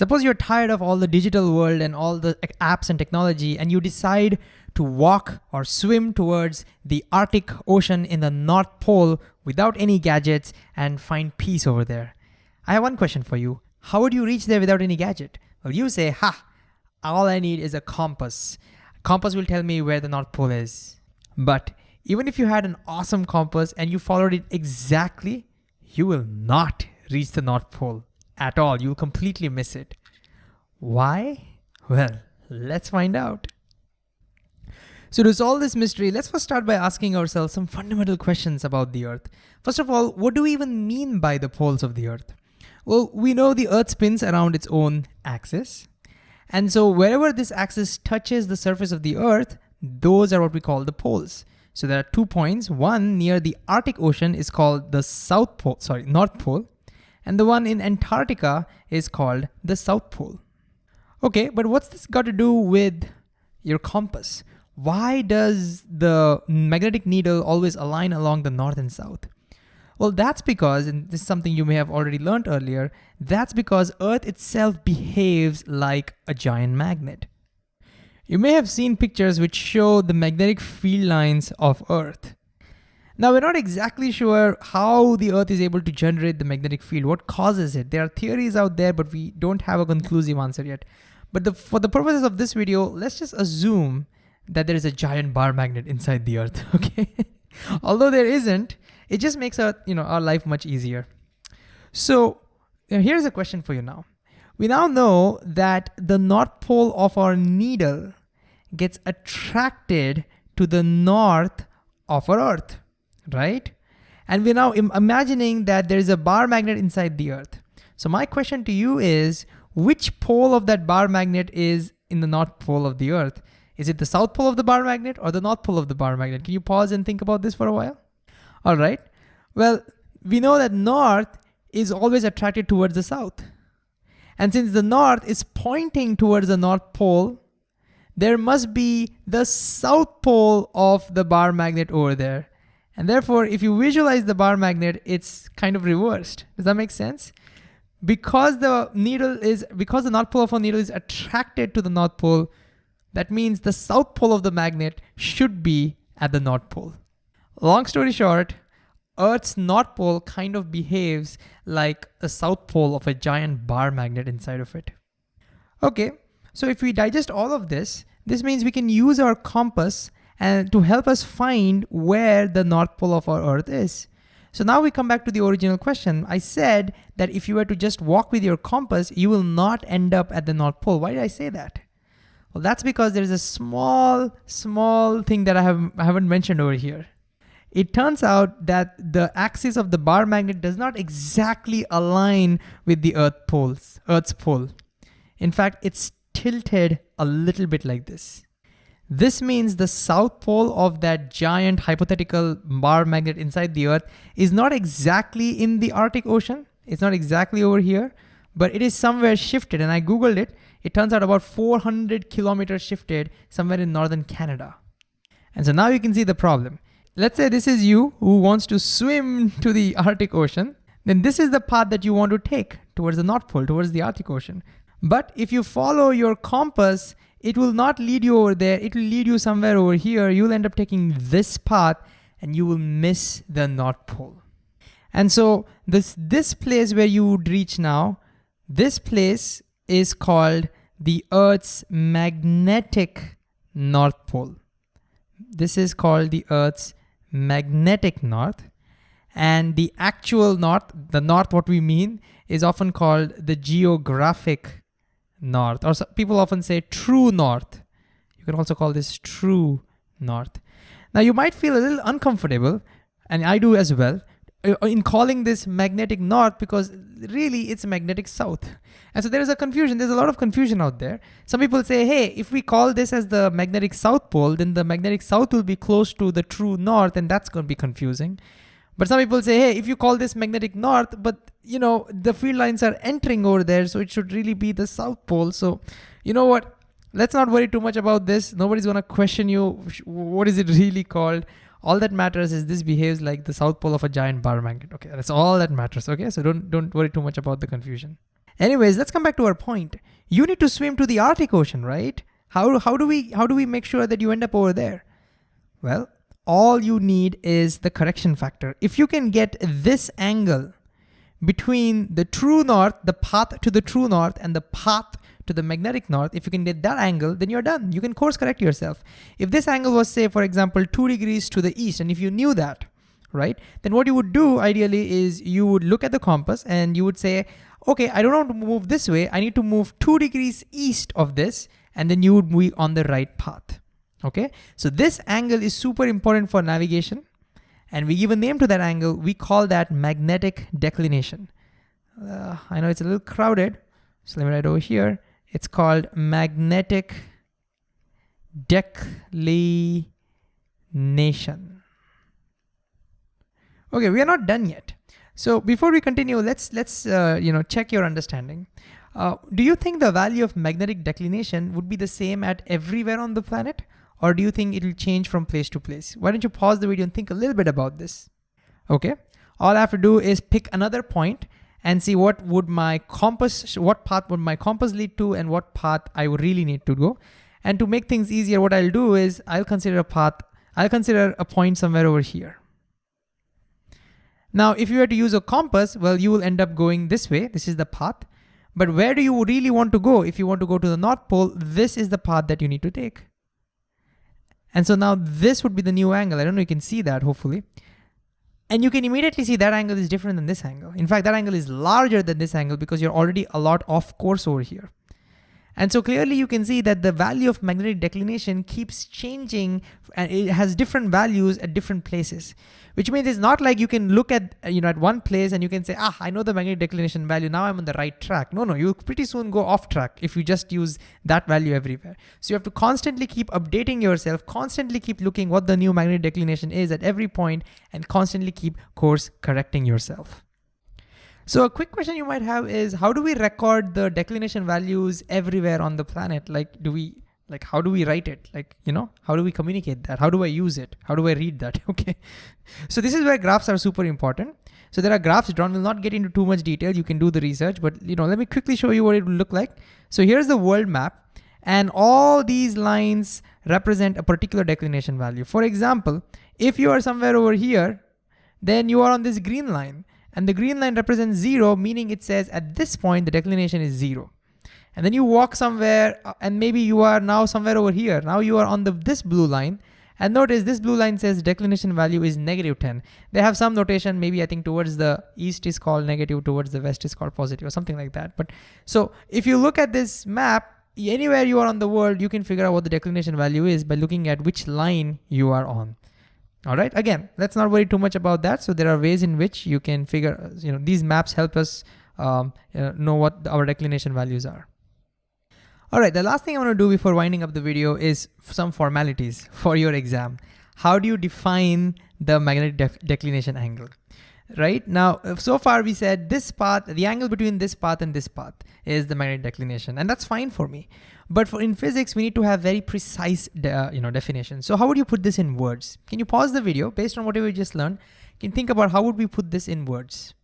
Suppose you're tired of all the digital world and all the apps and technology and you decide to walk or swim towards the Arctic Ocean in the North Pole without any gadgets and find peace over there. I have one question for you. How would you reach there without any gadget? Well, you say, ha, all I need is a compass. Compass will tell me where the North Pole is. But even if you had an awesome compass and you followed it exactly, you will not reach the North Pole at all. You'll completely miss it. Why? Well, let's find out. So to solve this mystery, let's first start by asking ourselves some fundamental questions about the Earth. First of all, what do we even mean by the poles of the Earth? Well, we know the Earth spins around its own axis. And so wherever this axis touches the surface of the Earth, those are what we call the poles. So there are two points. One near the Arctic Ocean is called the South Pole, sorry, North Pole. And the one in Antarctica is called the South Pole. Okay, but what's this got to do with your compass? why does the magnetic needle always align along the north and south? Well, that's because, and this is something you may have already learned earlier, that's because Earth itself behaves like a giant magnet. You may have seen pictures which show the magnetic field lines of Earth. Now, we're not exactly sure how the Earth is able to generate the magnetic field, what causes it. There are theories out there, but we don't have a conclusive answer yet. But the, for the purposes of this video, let's just assume that there is a giant bar magnet inside the earth, okay? Although there isn't, it just makes our, you know, our life much easier. So uh, here's a question for you now. We now know that the north pole of our needle gets attracted to the north of our earth, right? And we're now Im imagining that there is a bar magnet inside the earth. So my question to you is, which pole of that bar magnet is in the north pole of the earth? Is it the south pole of the bar magnet or the north pole of the bar magnet? Can you pause and think about this for a while? All right. Well, we know that north is always attracted towards the south. And since the north is pointing towards the north pole, there must be the south pole of the bar magnet over there. And therefore, if you visualize the bar magnet, it's kind of reversed. Does that make sense? Because the needle is, because the north pole of a needle is attracted to the north pole, that means the south pole of the magnet should be at the north pole. Long story short, Earth's north pole kind of behaves like a south pole of a giant bar magnet inside of it. Okay, so if we digest all of this, this means we can use our compass and to help us find where the north pole of our Earth is. So now we come back to the original question. I said that if you were to just walk with your compass, you will not end up at the North Pole. Why did I say that? Well, that's because there's a small, small thing that I, have, I haven't mentioned over here. It turns out that the axis of the bar magnet does not exactly align with the Earth poles, Earth's pole. In fact, it's tilted a little bit like this. This means the south pole of that giant hypothetical bar magnet inside the Earth is not exactly in the Arctic Ocean. It's not exactly over here, but it is somewhere shifted. And I Googled it it turns out about 400 kilometers shifted somewhere in northern Canada. And so now you can see the problem. Let's say this is you who wants to swim to the Arctic Ocean, then this is the path that you want to take towards the North Pole, towards the Arctic Ocean. But if you follow your compass, it will not lead you over there, it will lead you somewhere over here. You'll end up taking this path and you will miss the North Pole. And so this, this place where you would reach now, this place is called the Earth's magnetic North Pole. This is called the Earth's magnetic north. And the actual north, the north what we mean, is often called the geographic north. Or people often say true north. You can also call this true north. Now you might feel a little uncomfortable, and I do as well, uh, in calling this magnetic north because really it's magnetic south. And so there is a confusion, there's a lot of confusion out there. Some people say, hey, if we call this as the magnetic south pole, then the magnetic south will be close to the true north and that's gonna be confusing. But some people say, hey, if you call this magnetic north, but you know, the field lines are entering over there, so it should really be the south pole. So you know what, let's not worry too much about this. Nobody's gonna question you, what is it really called? all that matters is this behaves like the south pole of a giant bar magnet. Okay, that's all that matters. Okay, so don't don't worry too much about the confusion. Anyways, let's come back to our point. You need to swim to the Arctic Ocean, right? How, how, do we, how do we make sure that you end up over there? Well, all you need is the correction factor. If you can get this angle between the true north, the path to the true north and the path to the magnetic north, if you can get that angle, then you're done. You can course correct yourself. If this angle was say, for example, two degrees to the east, and if you knew that, right? Then what you would do ideally is you would look at the compass and you would say, okay, I don't want to move this way. I need to move two degrees east of this, and then you would be on the right path. Okay, so this angle is super important for navigation, and we give a name to that angle. We call that magnetic declination. Uh, I know it's a little crowded, so let me write over here. It's called magnetic declination. Okay, we are not done yet. So before we continue, let's let's uh, you know check your understanding. Uh, do you think the value of magnetic declination would be the same at everywhere on the planet? Or do you think it'll change from place to place? Why don't you pause the video and think a little bit about this? Okay, all I have to do is pick another point and see what would my compass, what path would my compass lead to and what path I would really need to go. And to make things easier, what I'll do is I'll consider a path, I'll consider a point somewhere over here. Now, if you were to use a compass, well, you will end up going this way. This is the path. But where do you really want to go? If you want to go to the North Pole, this is the path that you need to take. And so now this would be the new angle. I don't know, you can see that hopefully. And you can immediately see that angle is different than this angle. In fact, that angle is larger than this angle because you're already a lot off course over here. And so clearly you can see that the value of magnetic declination keeps changing and it has different values at different places which means it's not like you can look at you know at one place and you can say ah I know the magnetic declination value. Now I'm on the right track. No no you pretty soon go off track if you just use that value everywhere. So you have to constantly keep updating yourself constantly keep looking what the new magnetic declination is at every point and constantly keep course correcting yourself so a quick question you might have is how do we record the declination values everywhere on the planet? Like do we like how do we write it? Like you know how do we communicate that? How do i use it? How do i read that? Okay. So this is where graphs are super important. So there are graphs drawn we'll not get into too much detail. You can do the research but you know let me quickly show you what it will look like. So here's the world map and all these lines represent a particular declination value. For example if you are somewhere over here then you are on this green line and the green line represents zero meaning it says at this point the declination is zero and then you walk somewhere uh, and maybe you are now somewhere over here. Now you are on the this blue line and notice this blue line says declination value is negative 10. They have some notation, maybe I think towards the east is called negative, towards the west is called positive or something like that. But so if you look at this map, anywhere you are on the world, you can figure out what the declination value is by looking at which line you are on. All right, again, let's not worry too much about that. So there are ways in which you can figure, you know, these maps help us um, uh, know what our declination values are. All right, the last thing I wanna do before winding up the video is some formalities for your exam. How do you define the magnetic declination angle? Right now, uh, so far we said this path, the angle between this path and this path is the magnetic declination, and that's fine for me. But for in physics, we need to have very precise uh, you know, definitions. So how would you put this in words? Can you pause the video based on whatever you just learned? Can think about how would we put this in words?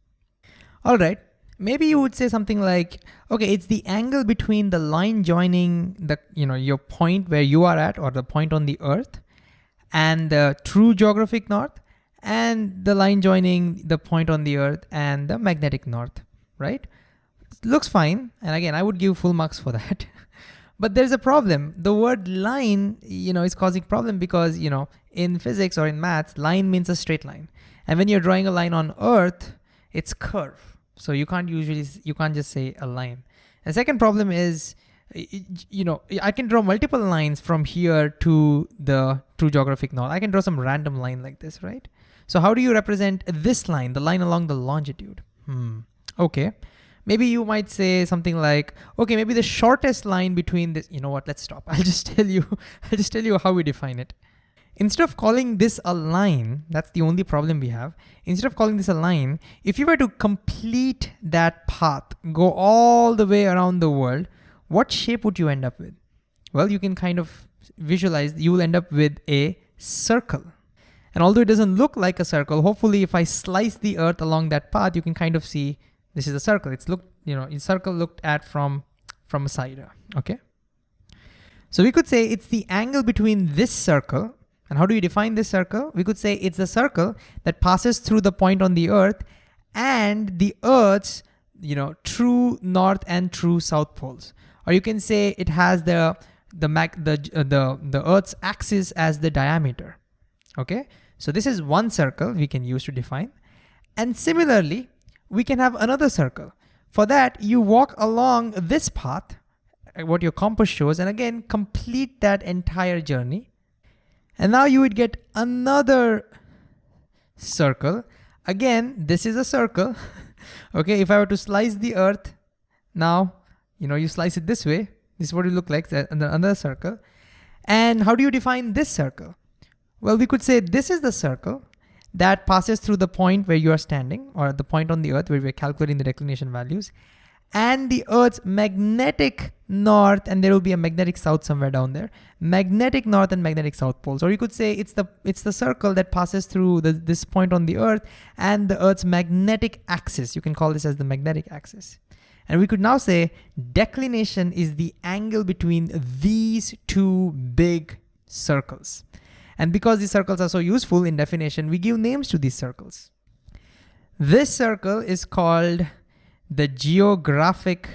All right, maybe you would say something like, okay, it's the angle between the line joining the, you know, your point where you are at or the point on the earth and the true geographic north and the line joining the point on the earth and the magnetic north, right? looks fine. And again, I would give full marks for that. but there's a problem. The word line, you know, is causing problem because, you know, in physics or in maths, line means a straight line. And when you're drawing a line on earth, it's curve so you can't usually, you can't just say a line. The second problem is, you know, I can draw multiple lines from here to the true geographic north. I can draw some random line like this, right? So how do you represent this line, the line along the longitude? Hmm, okay. Maybe you might say something like, okay, maybe the shortest line between this, you know what, let's stop. I'll just tell you, I'll just tell you how we define it. Instead of calling this a line, that's the only problem we have. Instead of calling this a line, if you were to complete that path, go all the way around the world, what shape would you end up with? Well, you can kind of visualize, you will end up with a circle. And although it doesn't look like a circle, hopefully if I slice the earth along that path, you can kind of see This is a circle. It's looked, you know, a circle looked at from, from a side, okay? So we could say it's the angle between this circle, and how do you define this circle? We could say it's the circle that passes through the point on the earth and the earth's, you know, true north and true south poles. Or you can say it has the the mag the uh, the the earth's axis as the diameter. Okay? So this is one circle we can use to define. And similarly, we can have another circle. For that, you walk along this path, uh, what your compass shows, and again, complete that entire journey. And now you would get another circle. Again, this is a circle. okay, if I were to slice the earth, now, you know, you slice it this way, this is what it look like, another circle. And how do you define this circle? Well, we could say this is the circle that passes through the point where you are standing or the point on the earth where we're calculating the declination values and the earth's magnetic north and there will be a magnetic south somewhere down there magnetic north and magnetic south poles. Or you could say it's the it's the circle that passes through the, this point on the earth and the earth's magnetic axis. You can call this as the magnetic axis. And we could now say declination is the angle between these two big circles and because these circles are so useful in definition, we give names to these circles. This circle is called the geographic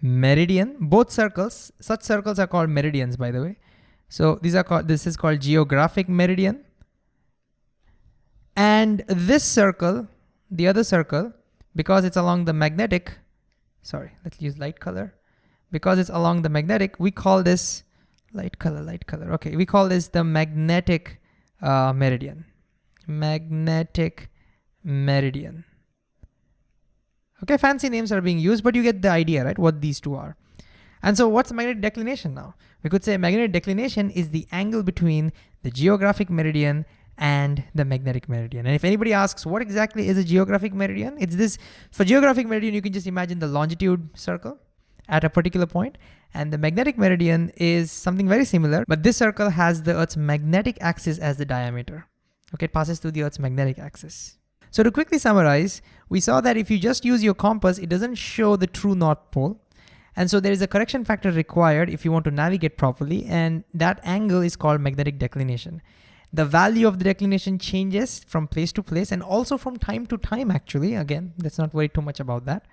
meridian. Both circles, such circles are called meridians, by the way. So these are called, this is called geographic meridian. And this circle, the other circle, because it's along the magnetic, sorry, let's use light color. Because it's along the magnetic, we call this light color, light color. Okay, we call this the magnetic uh, meridian. Magnetic meridian. Okay, fancy names are being used, but you get the idea, right? What these two are. And so what's magnetic declination now? We could say magnetic declination is the angle between the geographic meridian and the magnetic meridian. And if anybody asks what exactly is a geographic meridian, it's this, for geographic meridian, you can just imagine the longitude circle at a particular point, and the magnetic meridian is something very similar, but this circle has the Earth's magnetic axis as the diameter. Okay, it passes through the Earth's magnetic axis. So to quickly summarize, we saw that if you just use your compass, it doesn't show the true North Pole. And so there is a correction factor required if you want to navigate properly, and that angle is called magnetic declination. The value of the declination changes from place to place and also from time to time actually. Again, let's not worry too much about that.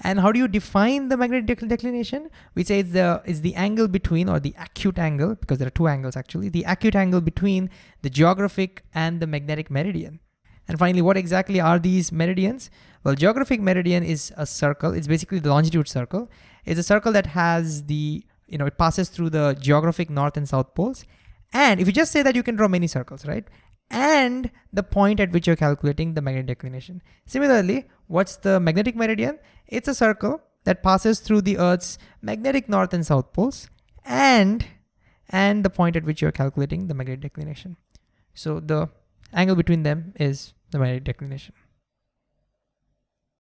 And how do you define the magnetic declination? We say it's the, it's the angle between, or the acute angle, because there are two angles actually, the acute angle between the geographic and the magnetic meridian. And finally, what exactly are these meridians? Well, geographic meridian is a circle. It's basically the longitude circle. It's a circle that has the, you know, it passes through the geographic north and south poles. And if you just say that, you can draw many circles, right? And the point at which you're calculating the magnetic declination. Similarly, what's the magnetic meridian? It's a circle that passes through the Earth's magnetic north and south poles and, and the point at which you're calculating the magnetic declination. So the angle between them is the magnetic declination.